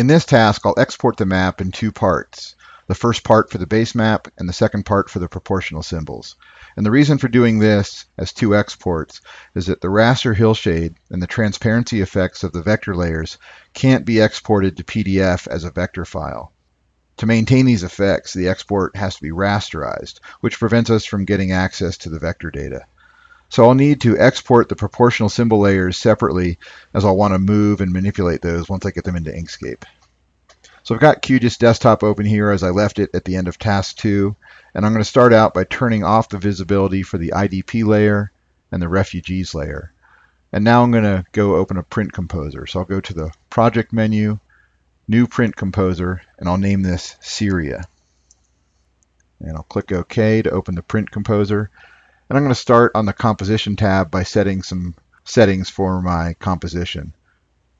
In this task, I'll export the map in two parts. The first part for the base map and the second part for the proportional symbols. And the reason for doing this as two exports is that the raster hillshade and the transparency effects of the vector layers can't be exported to PDF as a vector file. To maintain these effects, the export has to be rasterized, which prevents us from getting access to the vector data. So I'll need to export the proportional symbol layers separately as I'll want to move and manipulate those once I get them into Inkscape. So I've got QGIS Desktop open here as I left it at the end of task two, and I'm going to start out by turning off the visibility for the IDP layer and the refugees layer. And now I'm going to go open a print composer. So I'll go to the project menu, new print composer, and I'll name this Syria. And I'll click OK to open the print composer. And I'm going to start on the composition tab by setting some settings for my composition.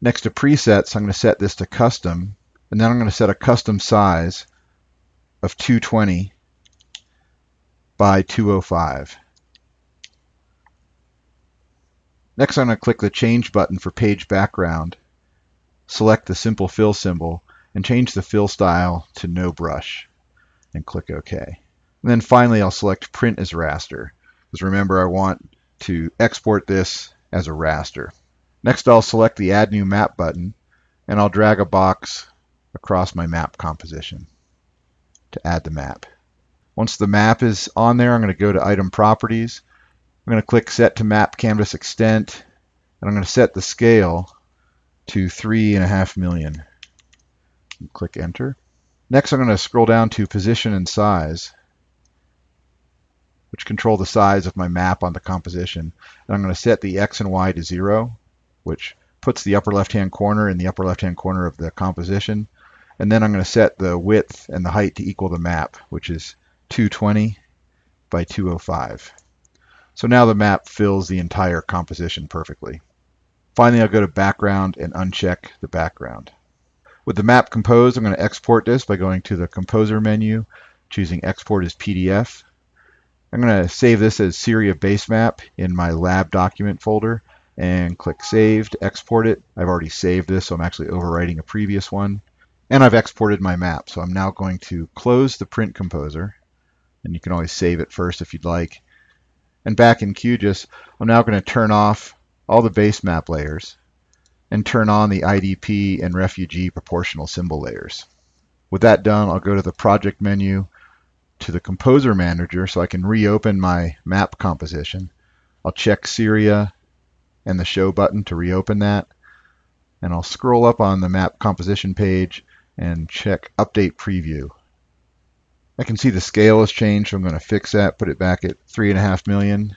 Next to presets, I'm going to set this to custom, and then I'm going to set a custom size of 220 by 205. Next, I'm going to click the Change button for page background select the simple fill symbol, and change the fill style to no brush, and click OK. And then finally, I'll select Print as Raster, because remember, I want to export this as a raster. Next, I'll select the Add New Map button, and I'll drag a box across my map composition to add the map. Once the map is on there, I'm going to go to Item Properties. I'm going to click Set to Map Canvas Extent, and I'm going to set the scale to three and a half million. Click enter. Next, I'm going to scroll down to position and size, which control the size of my map on the composition. And I'm going to set the X and Y to zero, which puts the upper left-hand corner in the upper left-hand corner of the composition. And then I'm going to set the width and the height to equal the map, which is 220 by 205. So now the map fills the entire composition perfectly. Finally, I'll go to background and uncheck the background. With the map composed, I'm going to export this by going to the composer menu, choosing export as PDF. I'm going to save this as Syria base map in my lab document folder and click save to export it. I've already saved this, so I'm actually overwriting a previous one. And I've exported my map, so I'm now going to close the print composer. And you can always save it first if you'd like. And back in QGIS, I'm now going to turn off all the base map layers and turn on the IDP and refugee proportional symbol layers. With that done, I'll go to the project menu to the composer manager so I can reopen my map composition. I'll check Syria and the show button to reopen that. And I'll scroll up on the map composition page and check update preview. I can see the scale has changed, so I'm going to fix that, put it back at three and a half million.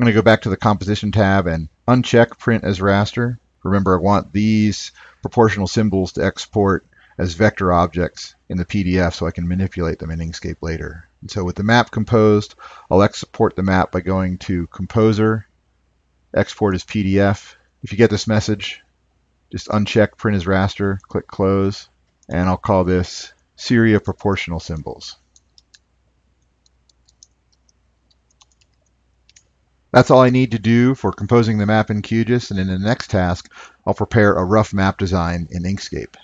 I'm going to go back to the composition tab and uncheck print as raster. Remember, I want these proportional symbols to export as vector objects in the PDF so I can manipulate them in Inkscape later. And so with the map composed, I'll export the map by going to Composer, Export as PDF. If you get this message, just uncheck Print as Raster, click Close, and I'll call this Syria Proportional Symbols. That's all I need to do for composing the map in QGIS, and in the next task, I'll prepare a rough map design in Inkscape.